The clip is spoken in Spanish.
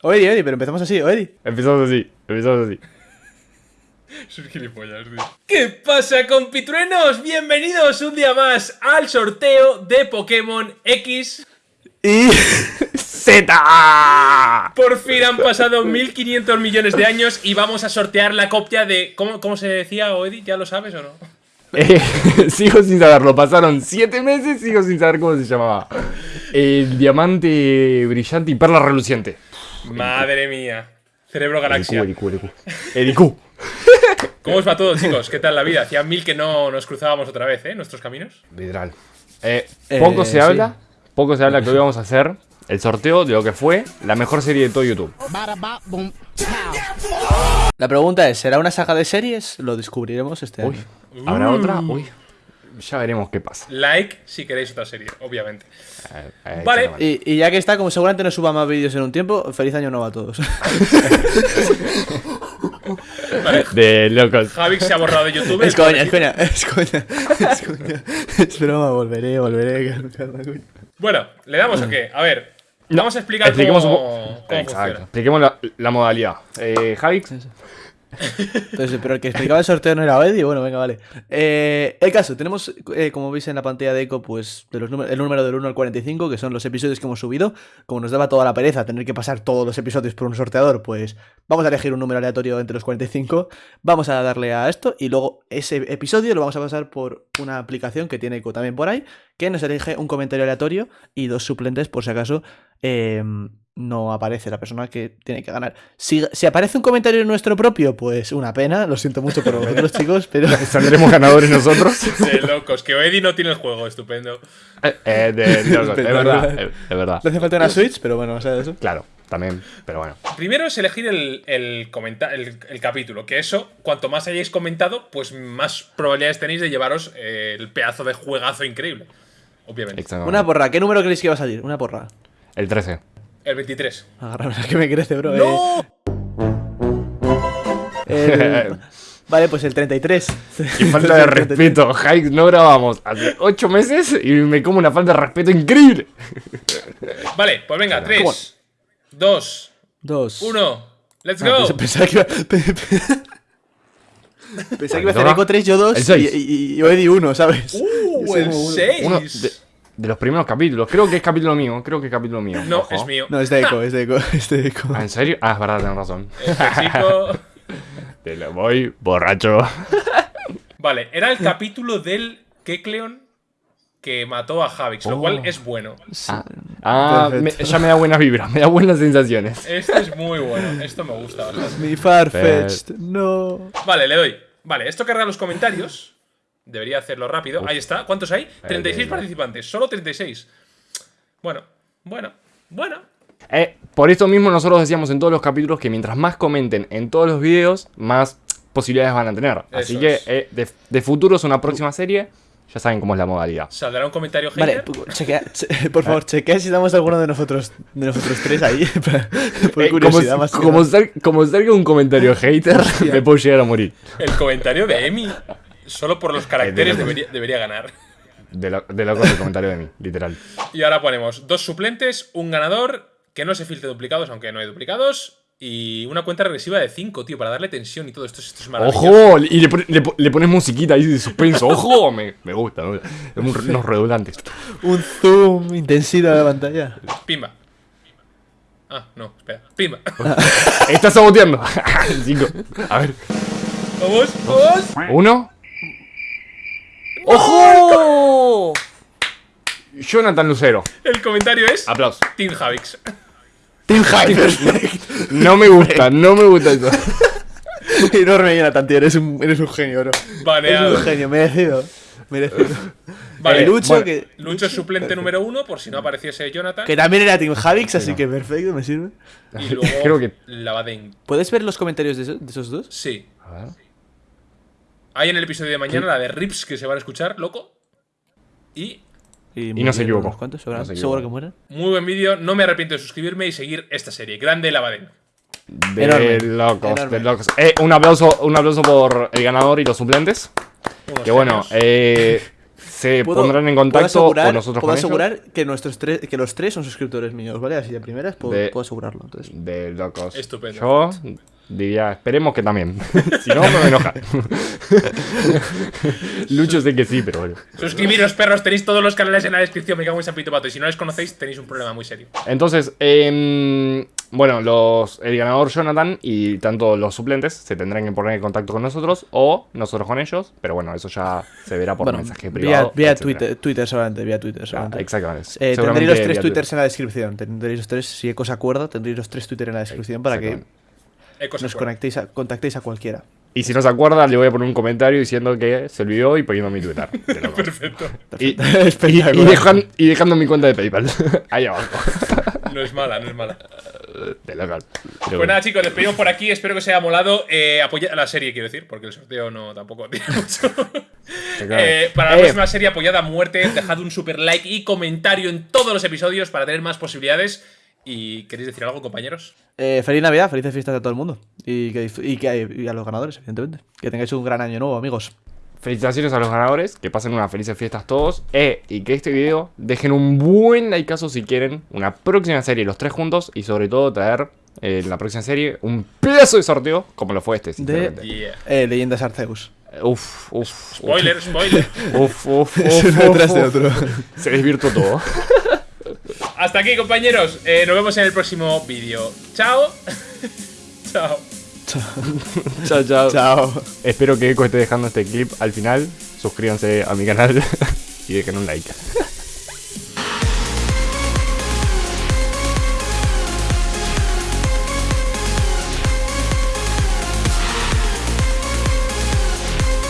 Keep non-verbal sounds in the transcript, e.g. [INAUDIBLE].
Oedi, Oedi, pero empezamos así, Oedi. Empezamos así, empezamos así. [LAUGHS] Soy gilipollas, tío. ¿Qué pasa, compitruenos? Bienvenidos un día más al sorteo de Pokémon X. Y. [LAUGHS] ¡Z! Por fin han pasado 1500 millones de años y vamos a sortear la copia de. ¿Cómo, cómo se decía, Oedi? ¿Ya lo sabes o no? Eh, [LAUGHS] sigo sin saberlo, pasaron 7 meses, sigo sin saber cómo se llamaba. El diamante brillante y perla reluciente. Madre mía. Cerebro Galaxia. IQ, el IQ. ¿Cómo os va todo, chicos? ¿Qué tal la vida? Hacía mil que no nos cruzábamos otra vez, ¿eh? Nuestros caminos. Literal. Eh, Eh, poco se sí. habla, poco se habla que hoy [LAUGHS] vamos a hacer el sorteo de lo que fue la mejor serie de todo YouTube. La pregunta es: ¿será una saga de series? Lo descubriremos este Uy, año. ¿habrá otra? Uy, ya veremos qué pasa. Like si queréis otra serie, obviamente. Eh, eh, Vale. Y, y ya que está, como seguramente no suba más vídeos en un tiempo, feliz año nuevo a todos. Vale. De locos. Javix se ha borrado de YouTube. es coña, es coña, es coña. Es coña. Es broma, volveré, volveré. Bueno, ¿le damos o qué? A ver, No, vamos a explicar cómo, cómo Exacto. funciona. Expliquemos la, la modalidad. Eh, Javix, Entonces, pero el que explicaba el sorteo no era Oedi, bueno, venga, vale. Eh, el caso, tenemos, eh, como veis en la pantalla de Eco, pues los el número del 1 al 45, que son los episodios que hemos subido. Como nos daba toda la pereza tener que pasar todos los episodios por un sorteador, pues vamos a elegir un número aleatorio entre los 45, vamos a darle a esto y luego ese episodio lo vamos a pasar por una aplicación que tiene Eco también por ahí, que nos elige un comentario aleatorio y dos suplentes por si acaso eh, no aparece la persona que tiene que ganar. Si, si aparece un comentario nuestro propio, pues una pena, lo siento mucho por vosotros [LAUGHS] chicos, pero... [LAUGHS] saldremos ganadores nosotros. [LAUGHS] De locos, que Eddie no tiene el juego, estupendo. Eh, eh, de, de verdad, eh, verdad. No hace falta una Switch, pero bueno, o sea, eso. Claro, también, pero bueno. Primero es elegir el, el, comenta- el, el capítulo, que eso, cuanto más hayáis comentado, pues más probabilidades tenéis de llevaros eh, el pedazo de juegazo increíble. Obviamente. Una porra, ¿qué número creéis que va a salir? Una porra. El 13. El 23. Agárrame que me crece, bro. ¡No! eh. [LAUGHS] El- [LAUGHS] Vale, pues el 33. Qué [LAUGHS] falta de respeto, Javix, no grabamos hace 8 meses y me como una falta de respeto increíble. Vale, pues venga, 3, 2, Dos. 1, let's Ah, go. pens- Pensaba que iba. pe- pe- Pensaba que iba a hacer. Eco 3, yo 2 El y, y, y Oedi 1, ¿sabes? Uh, el como uno. 6. De, los primeros capítulos. Creo que es capítulo mío. Creo que es capítulo mío. No, ojo. es mío. No, es de Eco, [LAUGHS] es de Eco, [LAUGHS] es de Eco. Ah, ¿En serio? Ah, es verdad, tenés razón. Este chico. [LAUGHS] Te lo voy borracho. Vale, era el capítulo del Kekleon que mató a Javix, lo Oh. cual es bueno. Ah, ah, me- ya me da buenas vibras, me da buenas sensaciones. Este es muy bueno, esto me gusta bastante. Mi Farfetch'd, no. Vale, le doy. Vale, esto carga los comentarios. Debería hacerlo rápido. Ahí está. ¿Cuántos hay? 36 bien. participantes. Solo 36. Bueno, bueno, bueno. Eh, por esto mismo nosotros decíamos en todos los capítulos que mientras más comenten en todos los videos, más posibilidades van a tener. Así que eh, de, de futuros una próxima serie, ya saben cómo es la modalidad. ¿Saldrá un comentario Vale, hater? chequea, che- [LAUGHS] por favor, chequea si damos alguno de nosotros, de nosotros tres ahí. [LAUGHS] [LAUGHS] por Eh, como, más como, sal- como salga un comentario hater, me puedo llegar a morir. El comentario de Emi. Solo por los caracteres de- debería, debería ganar. De, lo, de loco el comentario de mí, literal. Y ahora ponemos dos suplentes, un ganador, que no se filtre duplicados, aunque no hay duplicados, y una cuenta regresiva de 5, tío, para darle tensión y todo esto. Esto es maravilloso. ¡Ojo! Y le, le pon- le pones musiquita ahí de suspenso. ¡Ojo! Me, me gusta. Es un- unos redundantes. Un zoom, intensidad de la pantalla. Pimba. Ah, no, espera. Pimba. [LAUGHS] Estás saboteando. [LAUGHS] Cinco. A ver. Vamos, vamos. Uno. ¡Ojo! Jonathan Lucero. El comentario es Aplausos. Team Javix. Team perfecto. No me gusta, no me gusta eso. [LAUGHS] Enorme, Jonathan, tío. Eres un, eres un genio, bro. Eres Baneado. un genio, merecido. Merecido. Vale, Eh, Lucho, bueno, que, Lucho es suplente número uno, por si no apareciese Jonathan. que también era Team Javix, así que perfecto, me sirve. Y luego [LAUGHS] Creo que- Lavaden. ¿Puedes ver los comentarios de, eso- de esos dos? Sí. A ver. Hay en el episodio de mañana la de Rips que se van a escuchar, loco. Y Y, no se equivocó. seguro, No se seguro que mueren. muy buen vídeo. No me arrepiento de suscribirme y seguir esta serie. Grande Lavaden. De Enorme, locos, enorme. de locos. Eh, un aplauso, un aplauso por el ganador y los suplentes. Unos Que bueno, eh, se [LAUGHS] Puedo- pondrán en puedo contacto asegurar- con nosotros Puedo con ellos. asegurar que, nuestros tres, que los tres son suscriptores míos, ¿vale? Así de primeras puedo, De- puedo asegurarlo. Entonces. De locos. Estupendo. Yo diría, esperemos que también. [LAUGHS] si no, me voy a enojar. [LAUGHS] Lucho sé que sí, pero bueno. Suscribiros, perros, tenéis todos los canales en la descripción, me cago en San Pito Pato. Y si no les conocéis, tenéis un problema muy serio. Entonces, em, bueno, los, el ganador Jonathan y tanto los suplentes se tendrán que poner en contacto con nosotros o nosotros con ellos. Pero bueno, eso ya se verá por Bueno, mensaje privado. vía. Twitter, Twitter solamente, vía Twitter Ah, solamente. exactamente. Eh, tendréis los tres twitters en la descripción. Tendréis los tres, si Eco se acuerda, tendréis los tres twitters en la descripción para que nos conectéis a, contactéis a cualquiera. Y si no se acuerda, le voy a poner un comentario diciendo que se olvidó y poniendo mi Twitter. [LAUGHS] Perfecto. Y, [LAUGHS] y, Espectacular. y dejan- y dejando mi cuenta de PayPal. [LAUGHS] Ahí abajo. No es mala, no es mala. De local. Pero Pues bueno. nada, chicos, despedimos por aquí. Espero que os haya molado. Eh, apoya la serie, quiero decir, porque el sorteo no tampoco tiene mucho. Eh, para la Eh, próxima serie apoyada a muerte, dejad un super like y comentario en todos los episodios para tener más posibilidades. ¿Y queréis decir algo, compañeros? Eh, feliz Navidad, felices fiestas a todo el mundo. Y, que, y, que, y a los ganadores, evidentemente. Que tengáis un gran año nuevo, amigos. Felicitaciones a los ganadores, que pasen unas felices fiestas todos. Eh, y que este video dejen un buen likeazo si quieren una próxima serie los tres juntos. Y sobre todo traer eh, en la próxima serie un pedazo de sorteo como lo fue este, sinceramente. Yeah. Eh, Leyendas Arceus. Uf, uf, uf. Spoiler, spoiler. [LAUGHS] Uf, uf, [LAUGHS] uf, uf, detrás de uf. otro. Se desvirtuó todo. [LAUGHS] Hasta aquí, compañeros. Eh, nos vemos en el próximo vídeo. Chao. [LAUGHS] Chao. chao, chao. Chao. Espero que Eco esté dejando este clip al final. Suscríbanse a mi canal [LAUGHS] y dejen un like.